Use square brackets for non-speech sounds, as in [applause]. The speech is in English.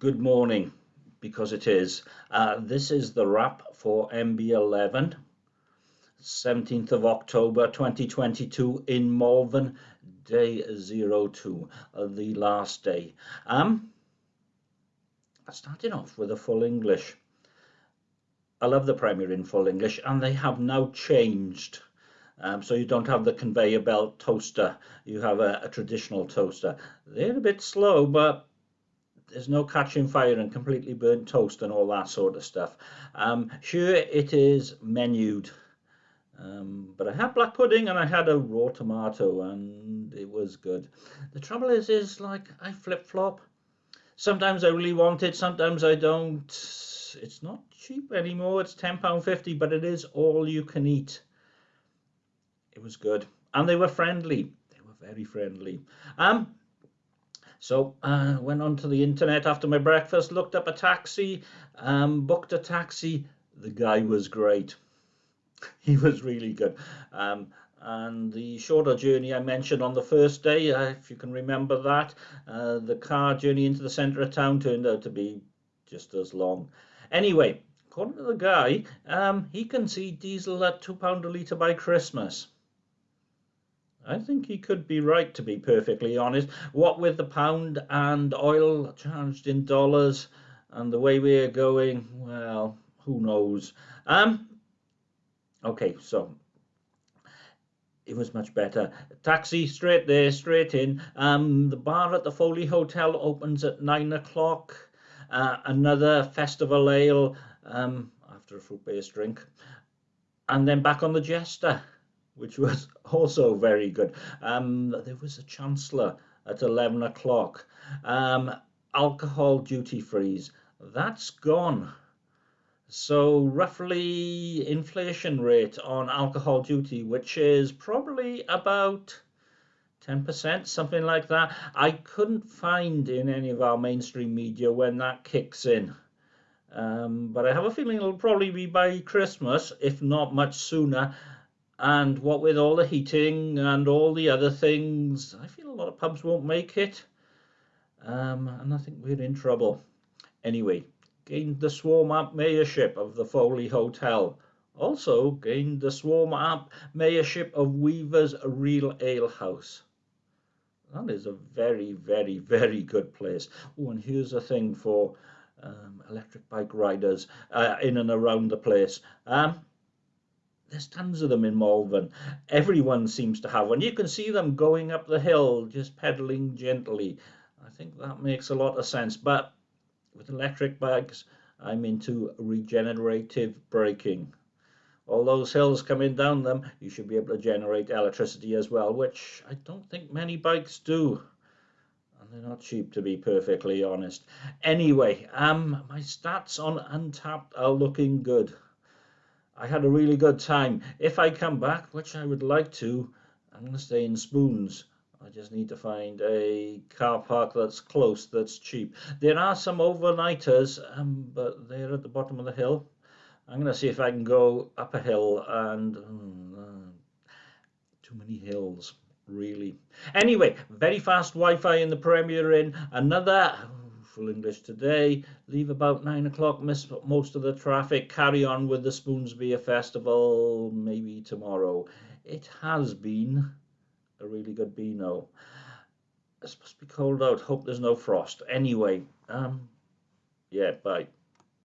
Good morning, because it is. Uh, this is the wrap for MB11, 17th of October 2022 in Malvern, day 02, uh, the last day. Um, starting off with a full English. I love the Premier Inn full English, and they have now changed. Um, so you don't have the conveyor belt toaster, you have a, a traditional toaster. They're a bit slow, but there's no catching fire and completely burnt toast and all that sort of stuff. Um, sure, it is menued, um, but I had black pudding and I had a raw tomato and it was good. The trouble is, is like I flip flop. Sometimes I really want it, sometimes I don't. It's not cheap anymore. It's ten pound fifty, but it is all you can eat. It was good, and they were friendly. They were very friendly. Um, so I uh, went onto the internet after my breakfast, looked up a taxi, um, booked a taxi. The guy was great. [laughs] He was really good. Um, and the shorter journey I mentioned on the first day, uh, if you can remember that, uh, the car journey into the centre of town turned out to be just as long. Anyway, according to the guy, um, he can see diesel at £2 a litre by Christmas. I think he could be right, to be perfectly honest. What with the pound and oil charged in dollars and the way we're going, well, who knows? Um, okay, so it was much better. Taxi straight there, straight in. Um, the bar at the Foley Hotel opens at nine o'clock. Uh, another festival ale um, after a fruit-based drink, and then back on the Jester which was [laughs] also very good. Um, there was a Chancellor at 11 o'clock. Um, alcohol duty freeze, that's gone. So roughly inflation rate on alcohol duty, which is probably about 10%, something like that. I couldn't find in any of our mainstream media when that kicks in. Um, but I have a feeling it'll probably be by Christmas, if not much sooner and what with all the heating and all the other things, I feel a lot of pubs won't make it. Um, and I think we're in trouble. Anyway, gained the Swarm App mayorship of the Foley Hotel. Also gained the Swarm App mayorship of Weaver's Real Ale House. That is a very, very, very good place. Oh, and here's a thing for um, electric bike riders uh, in and around the place. Um, there's tons of them in Malvern. Everyone seems to have one. You can see them going up the hill, just pedaling gently. I think that makes a lot of sense. But with electric bikes, I'm into regenerative braking. All those hills coming down them, you should be able to generate electricity as well, which I don't think many bikes do. And they're not cheap, to be perfectly honest. Anyway, um, my stats on Untappd are looking good. I had a really good time. If I come back, which I would like to, I'm going to stay in Spoons. I just need to find a car park that's close, that's cheap. There are some overnighters, um, but they're at the bottom of the hill. I'm going to see if I can go up a hill and... uh, too many hills, really. Anyway, very fast Wi-Fi in the Premier Inn. Another English today. Leave about nine o'clock, miss most of the traffic. Carry on with the Spoonsbeer Festival maybe tomorrow. It has been a really good Beano. It's supposed to be cold out. Hope there's no frost. Anyway, um, yeah, bye.